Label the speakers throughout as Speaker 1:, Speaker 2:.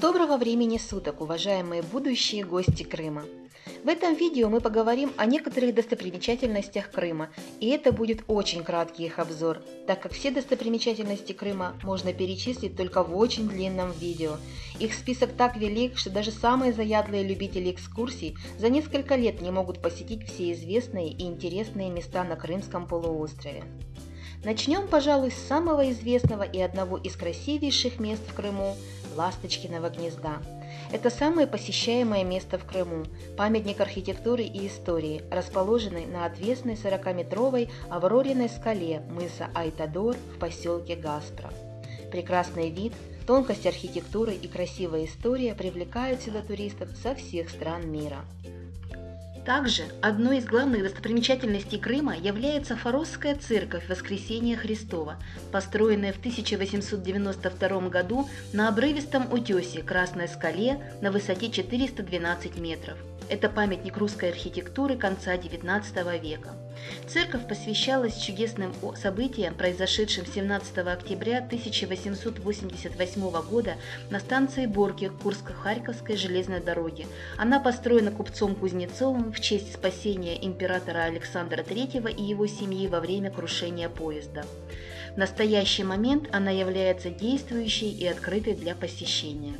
Speaker 1: Доброго времени суток, уважаемые будущие гости Крыма! В этом видео мы поговорим о некоторых достопримечательностях Крыма, и это будет очень краткий их обзор, так как все достопримечательности Крыма можно перечислить только в очень длинном видео. Их список так велик, что даже самые заядлые любители экскурсий за несколько лет не могут посетить все известные и интересные места на Крымском полуострове. Начнем, пожалуй, с самого известного и одного из красивейших мест в Крыму – Ласточкиного гнезда. Это самое посещаемое место в Крыму, памятник архитектуры и истории, расположенный на отвесной 40-метровой Аврориной скале мыса Айтадор в поселке Гаспро. Прекрасный вид, тонкость архитектуры и красивая история привлекают сюда туристов со всех стран мира. Также одной из главных достопримечательностей Крыма является Форосская церковь Воскресения Христова, построенная в 1892 году на обрывистом утесе Красной скале на высоте 412 метров. Это памятник русской архитектуры конца XIX века. Церковь посвящалась чудесным событиям, произошедшим 17 октября 1888 года на станции Борки Курско-Харьковской железной дороги. Она построена купцом Кузнецовым в честь спасения императора Александра III и его семьи во время крушения поезда. В настоящий момент она является действующей и открытой для посещения.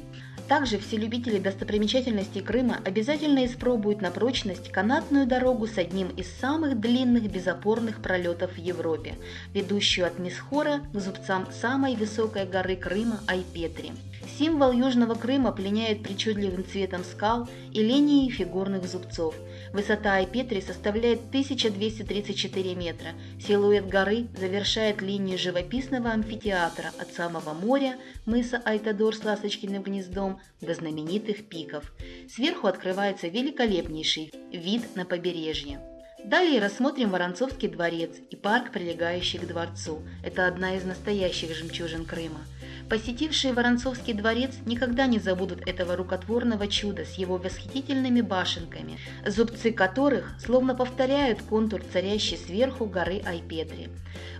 Speaker 1: Также все любители достопримечательностей Крыма обязательно испробуют на прочность канатную дорогу с одним из самых длинных безопорных пролетов в Европе, ведущую от Мисхора к зубцам самой высокой горы Крыма Айпетри. Символ Южного Крыма пленяет причудливым цветом скал и линией фигурных зубцов. Высота Айпетри составляет 1234 метра. Силуэт горы завершает линию живописного амфитеатра от самого моря, мыса Айтадор с ласточкиным гнездом, до знаменитых пиков. Сверху открывается великолепнейший вид на побережье. Далее рассмотрим Воронцовский дворец и парк, прилегающий к дворцу. Это одна из настоящих жемчужин Крыма. Посетившие Воронцовский дворец никогда не забудут этого рукотворного чуда с его восхитительными башенками, зубцы которых словно повторяют контур царящей сверху горы Айпетри.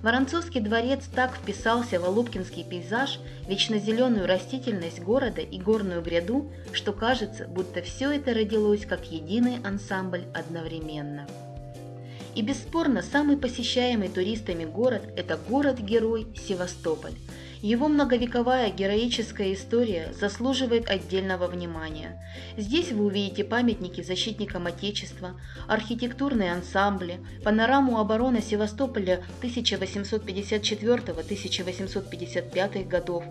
Speaker 1: Воронцовский дворец так вписался в Алупкинский пейзаж, вечно зеленую растительность города и горную гряду, что кажется, будто все это родилось как единый ансамбль одновременно. И бесспорно, самый посещаемый туристами город – это город-герой Севастополь. Его многовековая героическая история заслуживает отдельного внимания. Здесь вы увидите памятники защитникам Отечества, архитектурные ансамбли, панораму обороны Севастополя 1854-1855 годов,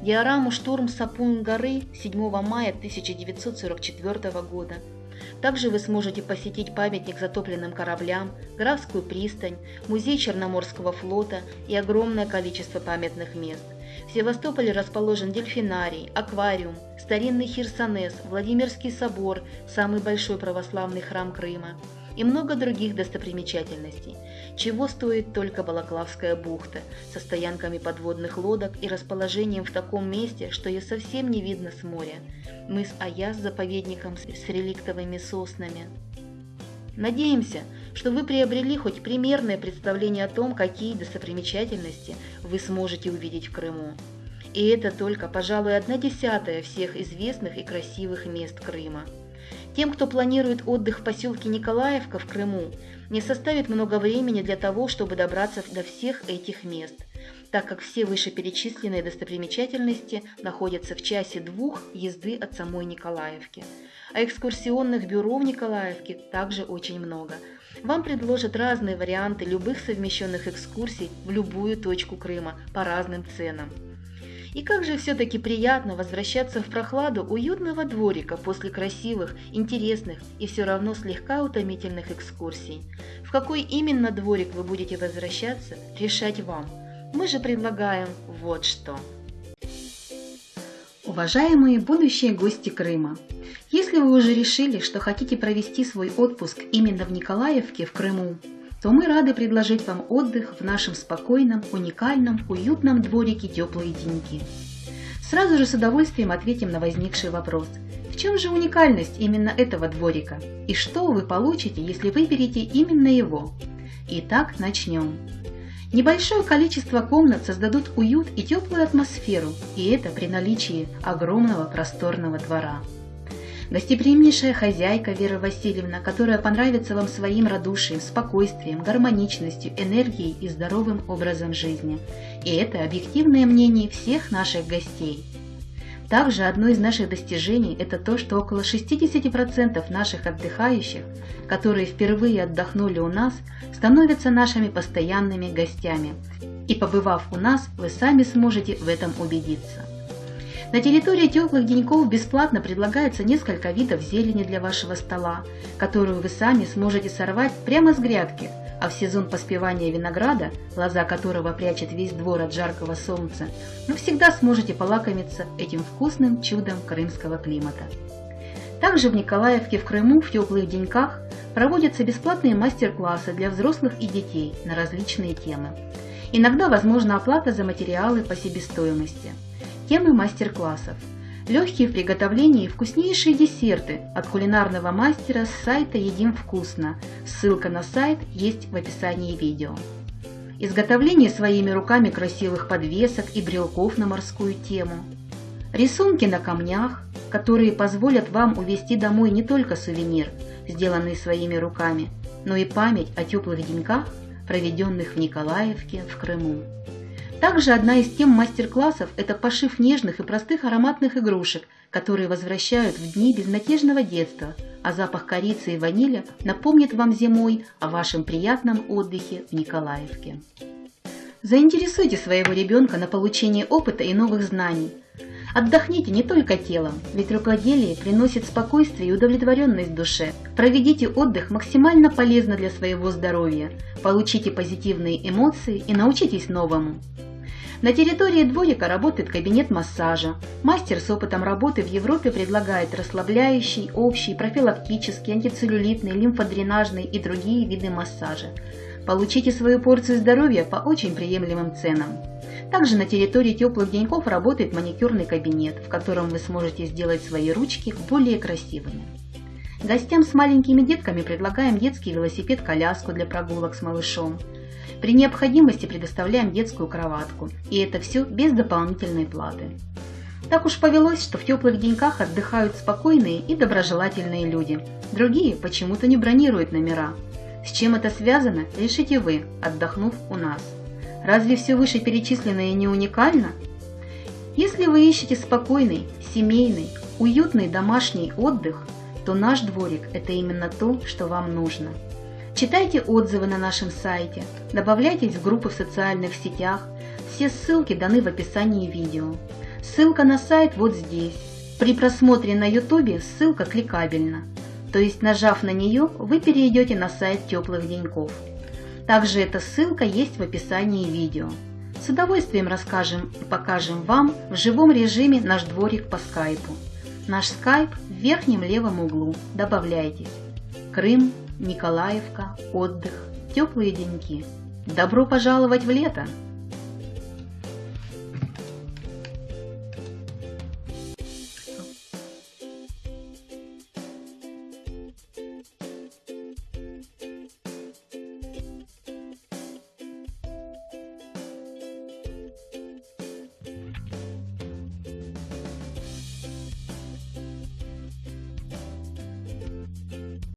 Speaker 1: диораму «Штурм Сапун горы» 7 мая 1944 года, также вы сможете посетить памятник затопленным кораблям, Графскую пристань, музей Черноморского флота и огромное количество памятных мест. В Севастополе расположен дельфинарий, аквариум, старинный Хирсонес, Владимирский собор, самый большой православный храм Крыма и много других достопримечательностей, чего стоит только Балаклавская бухта со стоянками подводных лодок и расположением в таком месте, что ее совсем не видно с моря. Мыс Аяс с заповедником с реликтовыми соснами. Надеемся, что вы приобрели хоть примерное представление о том, какие достопримечательности вы сможете увидеть в Крыму. И это только, пожалуй, одна десятая всех известных и красивых мест Крыма. Тем, кто планирует отдых в поселке Николаевка в Крыму, не составит много времени для того, чтобы добраться до всех этих мест, так как все вышеперечисленные достопримечательности находятся в часе двух езды от самой Николаевки. А экскурсионных бюро в Николаевке также очень много. Вам предложат разные варианты любых совмещенных экскурсий в любую точку Крыма по разным ценам. И как же все-таки приятно возвращаться в прохладу уютного дворика после красивых, интересных и все равно слегка утомительных экскурсий. В какой именно дворик вы будете возвращаться, решать вам. Мы же предлагаем вот что. Уважаемые будущие гости Крыма, если вы уже решили, что хотите провести свой отпуск именно в Николаевке в Крыму, то мы рады предложить вам отдых в нашем спокойном, уникальном, уютном дворике теплые деньги. Сразу же с удовольствием ответим на возникший вопрос. В чем же уникальность именно этого дворика? И что вы получите, если выберете именно его? Итак, начнем. Небольшое количество комнат создадут уют и теплую атмосферу, и это при наличии огромного просторного двора. Гостеприимнейшая хозяйка Вера Васильевна, которая понравится вам своим радушием, спокойствием, гармоничностью, энергией и здоровым образом жизни. И это объективное мнение всех наших гостей. Также одно из наших достижений – это то, что около 60% наших отдыхающих, которые впервые отдохнули у нас, становятся нашими постоянными гостями. И побывав у нас, вы сами сможете в этом убедиться. На территории теплых деньков бесплатно предлагается несколько видов зелени для вашего стола, которую вы сами сможете сорвать прямо с грядки – а в сезон поспевания винограда, глаза которого прячет весь двор от жаркого солнца, вы всегда сможете полакомиться этим вкусным чудом крымского климата. Также в Николаевке в Крыму в теплых деньках проводятся бесплатные мастер-классы для взрослых и детей на различные темы. Иногда возможна оплата за материалы по себестоимости. Темы мастер-классов – Легкие в приготовлении вкуснейшие десерты от кулинарного мастера с сайта «Едим вкусно». Ссылка на сайт есть в описании видео. Изготовление своими руками красивых подвесок и брелков на морскую тему. Рисунки на камнях, которые позволят вам увезти домой не только сувенир, сделанный своими руками, но и память о теплых деньках, проведенных в Николаевке в Крыму. Также одна из тем мастер-классов – это пошив нежных и простых ароматных игрушек, которые возвращают в дни безнадежного детства, а запах корицы и ванили напомнит вам зимой о вашем приятном отдыхе в Николаевке. Заинтересуйте своего ребенка на получение опыта и новых знаний. Отдохните не только телом, ведь рукоделие приносит спокойствие и удовлетворенность душе. Проведите отдых максимально полезно для своего здоровья, получите позитивные эмоции и научитесь новому. На территории дворика работает кабинет массажа. Мастер с опытом работы в Европе предлагает расслабляющий, общий, профилактический, антицеллюлитный, лимфодренажный и другие виды массажа. Получите свою порцию здоровья по очень приемлемым ценам. Также на территории теплых деньков работает маникюрный кабинет, в котором вы сможете сделать свои ручки более красивыми. Гостям с маленькими детками предлагаем детский велосипед-коляску для прогулок с малышом. При необходимости предоставляем детскую кроватку, и это все без дополнительной платы. Так уж повелось, что в теплых деньках отдыхают спокойные и доброжелательные люди. Другие почему-то не бронируют номера. С чем это связано, решите вы, отдохнув у нас. Разве все вышеперечисленное не уникально? Если вы ищете спокойный, семейный, уютный домашний отдых, то наш дворик – это именно то, что вам нужно. Читайте отзывы на нашем сайте, добавляйтесь в группы в социальных сетях, все ссылки даны в описании видео. Ссылка на сайт вот здесь. При просмотре на YouTube ссылка кликабельна, то есть нажав на нее, вы перейдете на сайт теплых деньков. Также эта ссылка есть в описании видео. С удовольствием расскажем и покажем вам в живом режиме наш дворик по скайпу. Наш скайп в верхнем левом углу. Добавляйтесь. Крым, Николаевка, отдых, теплые деньки. Добро пожаловать в лето!